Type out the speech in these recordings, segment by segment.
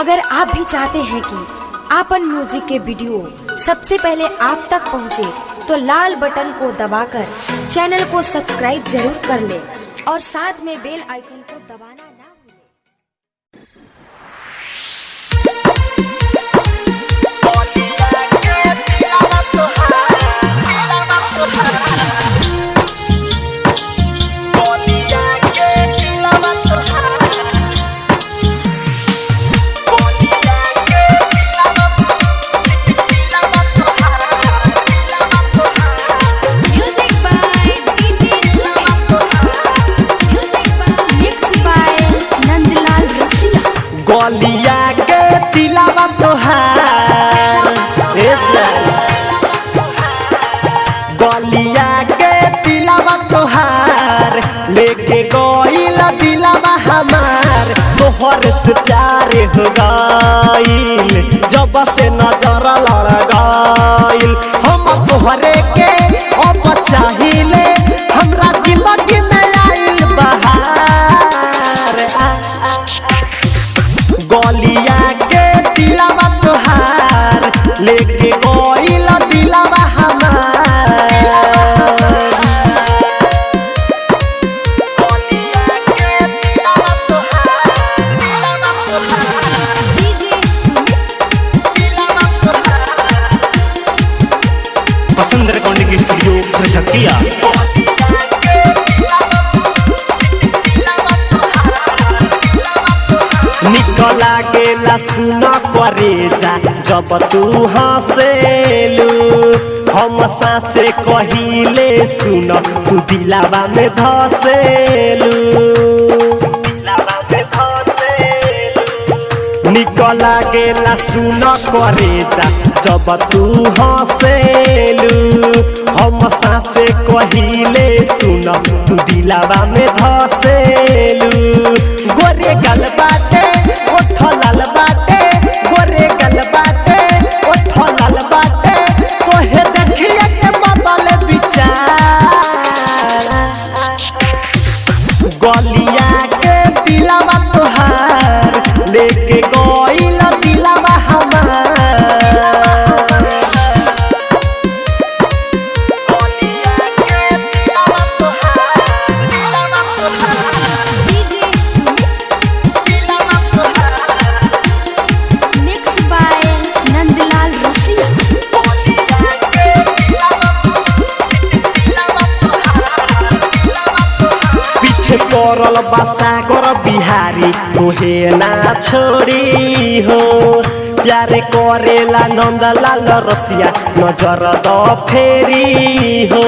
अगर आप भी चाहते हैं कि आपन म्यूज़िक के वीडियो सबसे पहले आप तक पहुँचे, तो लाल बटन को दबाकर चैनल को सब्सक्राइब ज़रूर कर ले और साथ में बेल आइकन को दबाना गलिया के तिलावा तोहार बलिया के तिलावा तोहार लेके गईल दिलावा हमार। तोहर से प्यार हो गईल जब से नज़र लेके गईल दिलावा पसंद रिकॉर्डिंग स्टूडियो खरचकिया निकला गेला सुन करे जा जब तू हंसेलू हम साचे कहिले सुन तू दिलावा में धसेलू दिलावा में निकला गेला सुन करे जा जब तू हंसेलू हम साचे कहिले सुन तू दिलावा में धसेलू गोरे गल बाटे ओठ लाल पड़ल बसा कर बिहारी तोहे ना छोड़ी हो प्यारे करेला नंदलाल रसिया नज़र द फेरी हो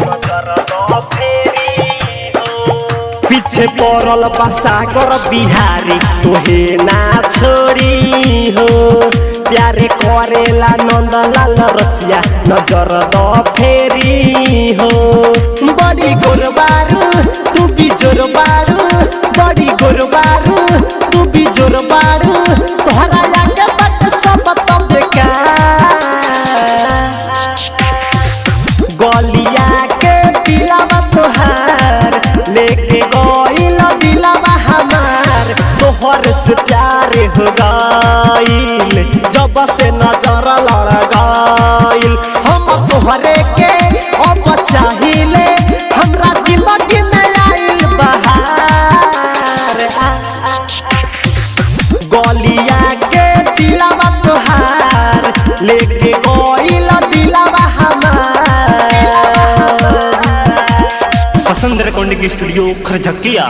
नज़र द फेरी हो पीछे पड़ल बसा कर बिहारी तोहे ना छोड़ी हो प्यारे करेला नंदलाल रसिया नज़र द फेरी हो बड़ी गोरबारू तू भी जोरबारू बड़ी गोर गोरबारू तू भी ज़ोर जोरबारू तोहरा आगे बट सब तब गलिया के दिलावा तोहार, लेके गईल दिलावा हमार। तोहर से प्यार हो गईल जब से नज़र लड़ गईल हम तोहरे के अब चाहिले। स्टूडियो खरचकिया